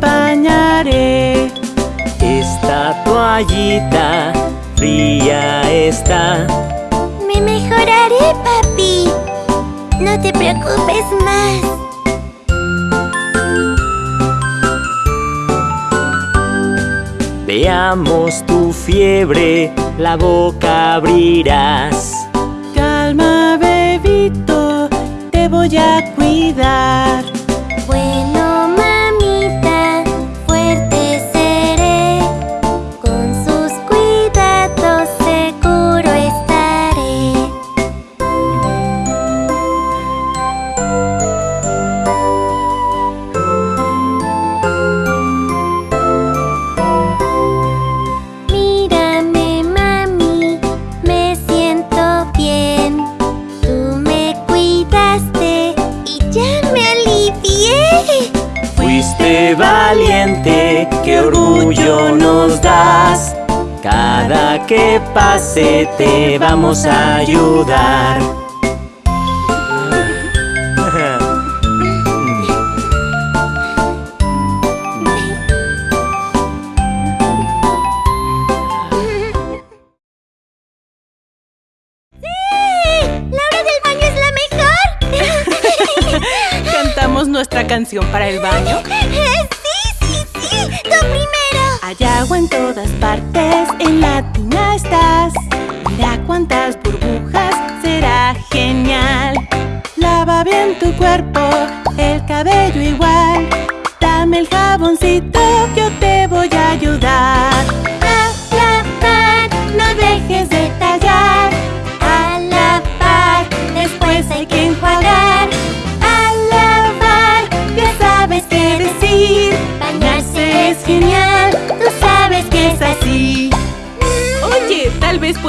bañaré. Esta toallita fría está. Me mejoraré, papi. No te preocupes más. Veamos tu fiebre, la boca abrirás. Calma, bebito, te voy a cuidar. Que pase te vamos a ayudar. ¡La hora del baño es la mejor! ¿Cantamos nuestra canción para el baño? ¡Tú primero! Hay agua en todas partes, en la tina estás. Mira cuántas burbujas, será genial. Lava bien tu cuerpo, el cabello igual. Dame el jaboncito, yo te voy a ayudar.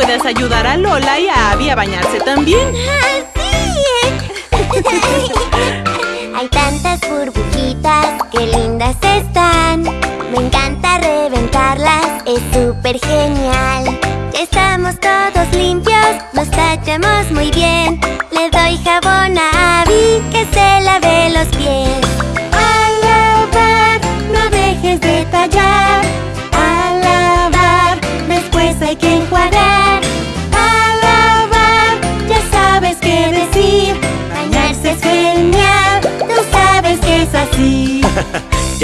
Puedas ayudar a Lola y a Abby a bañarse también. Hay tantas burbujitas, qué lindas están. Me encanta reventarlas, es súper genial. Estamos todos limpios, nos tachamos muy bien. Le doy jabón a Abby que se lave los pies.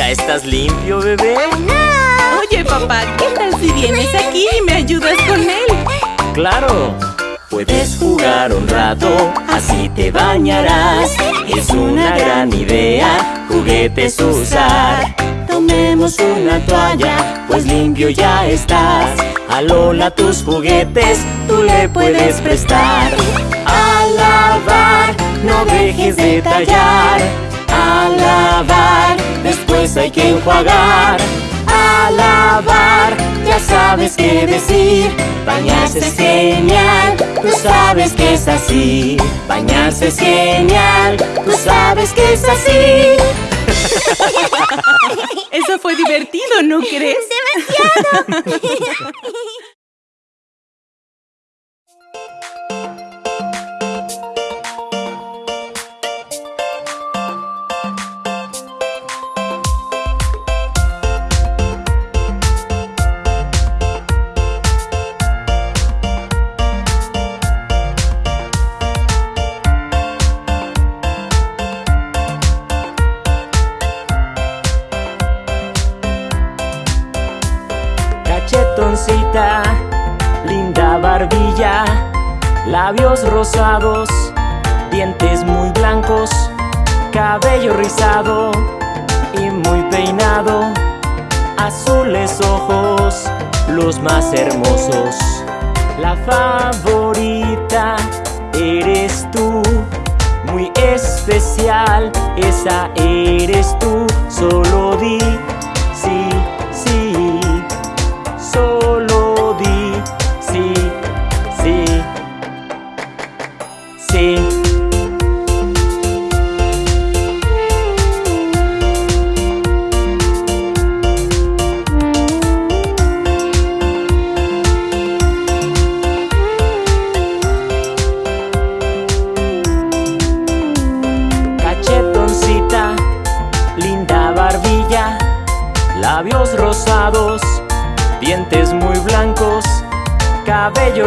¿Ya estás limpio, bebé? Oye, papá, ¿qué tal si vienes aquí y me ayudas con él? Claro. Puedes jugar un rato, así te bañarás. Es una gran idea, juguetes usar. Tomemos una toalla, pues limpio ya estás. A Lola tus juguetes, tú le puedes prestar. A lavar, no dejes de tallar. A lavar, después hay que enjuagar. A lavar, ya sabes qué decir. Bañarse es genial, tú sabes que es así. Bañarse es genial, tú sabes que es así. Eso fue divertido, ¿no crees? ¡Demasiado! Linda barbilla, labios rosados, dientes muy blancos, cabello rizado y muy peinado, azules ojos, los más hermosos. La favorita eres tú, muy especial, esa eres tú, solo di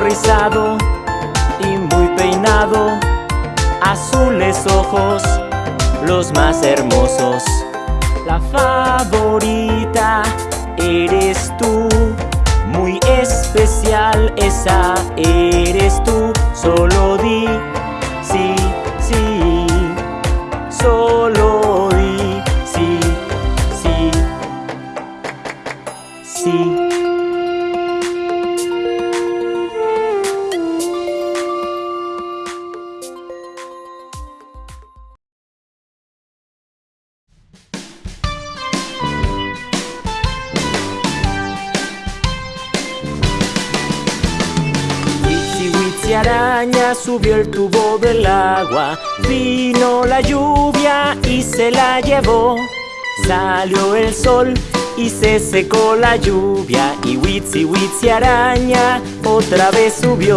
rizado y muy peinado, azules ojos, los más hermosos. La favorita eres tú, muy especial esa eres tú, solo di sí, sí, solo di sí, sí, sí. Subió el tubo del agua. Vino la lluvia y se la llevó. Salió el sol y se secó la lluvia. Y Witsi Witsi araña otra vez subió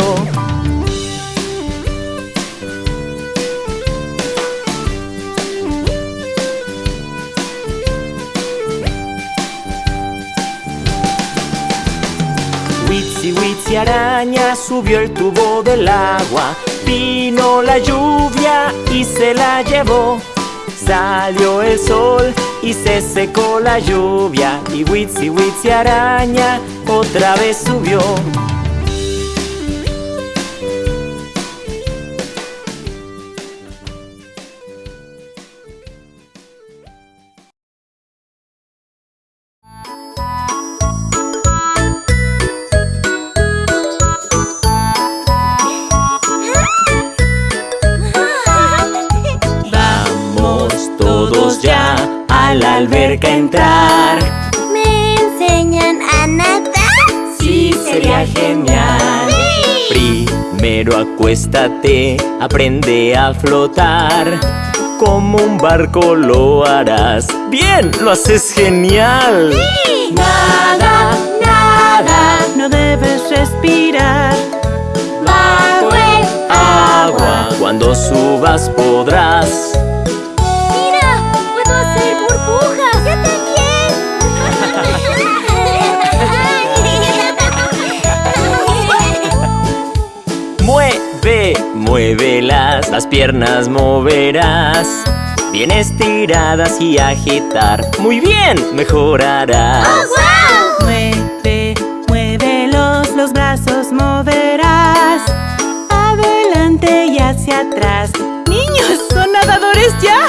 Witsi Witsi araña subió el tubo del agua. Vino la lluvia y se la llevó. Salió el sol y se secó la lluvia. Y Witsi Witsi araña otra vez subió sería genial ¡Sí! Primero acuéstate, aprende a flotar Como un barco lo harás Bien, lo haces genial ¡Sí! Nada, nada, no debes respirar. Bajo el Agua, cuando subas podrás las piernas moverás Bien estiradas y agitar Muy bien, mejorarás ¡Wow! Mueve, muévelos, los brazos moverás. Adelante y hacia atrás. ¡Niños, son nadadores ya!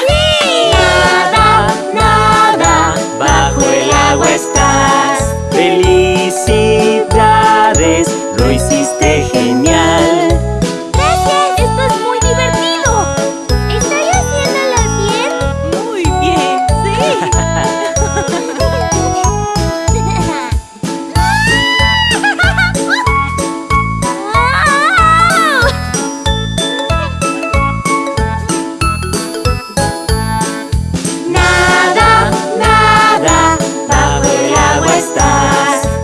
Nada, nada, bajo el agua estás Felicidades, lo hiciste genial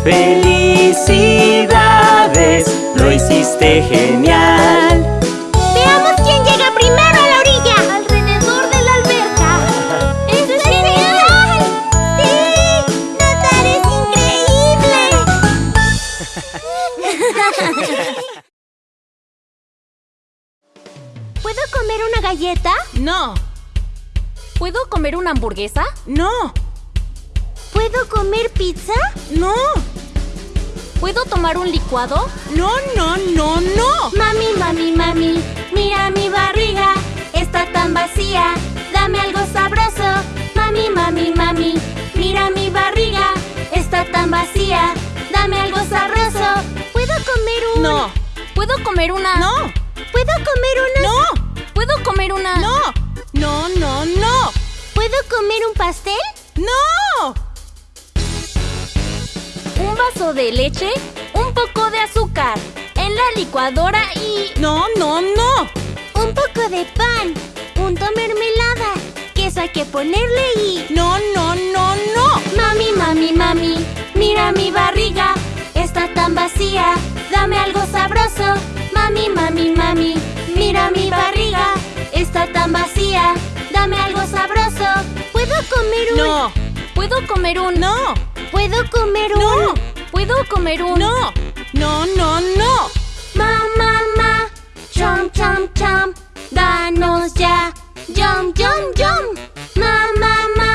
Felicidades, lo hiciste genial Veamos quién llega primero a la orilla. Alrededor de la alberca. ¡Esto es genial! ¡Sí! ¡Nadar es increíble! ¿Puedo comer una galleta? No, ¿Puedo comer una hamburguesa? no, ¿Puedo comer pizza? no, ¿Puedo tomar un licuado? no, no, no, no. Mami, mami, mami, mira mi barriga, está tan vacía, dame algo sabroso. Mami, mami, mami, mira mi barriga, está tan vacía, dame algo sabroso. ¿Puedo comer un...? No, ¿Puedo comer una? no, ¿Puedo comer una...? no, ¿Puedo comer una? no, no, no, no, ¿Puedo comer un pastel? Vaso de leche? ¿Un poco de azúcar? En la licuadora y... No, no, no. Un poco de pan, punto mermelada, queso hay que ponerle y... No, no, no, no. Mami, mami, mami, mira mi barriga, está tan vacía, dame algo sabroso. Mami, mami, mami, mira mi barriga, está tan vacía, dame algo sabroso. ¿Puedo comer un...? No, ¿Puedo comer un...? No. ¿Puedo comer un...? No. ¿Puedo comer un...? No. No, no, no. Ma, ma, ma. Chom, chom, chom. Danos ya. Yum, yum, yum. Ma, ma, ma.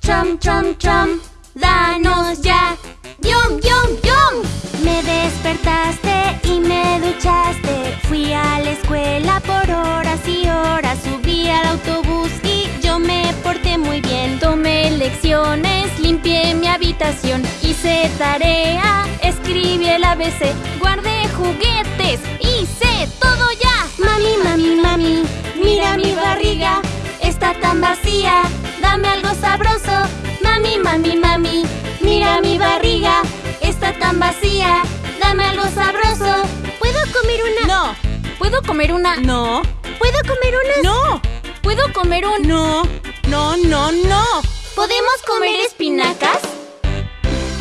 Chom, chom, chom. Danos ya. Yum, yum, yum. Me despertaste y me duchaste. Fui a la escuela por horas y horas. Subí al autobús y yo me porté muy bien. Tomé lecciones, limpié mi habitación, tarea, escribí el ABC, guardé juguetes, hice todo ya. Mami, mami, mami, mira mi barriga, está tan vacía, dame algo sabroso. Mami, mami, mami, mira mi barriga, está tan vacía, dame algo sabroso. ¿Puedo comer una? No. ¿Puedo comer una? No. ¿Puedo comer una? No. ¿Puedo comer un...? No. No, no, no. ¿Podemos comer espinacas?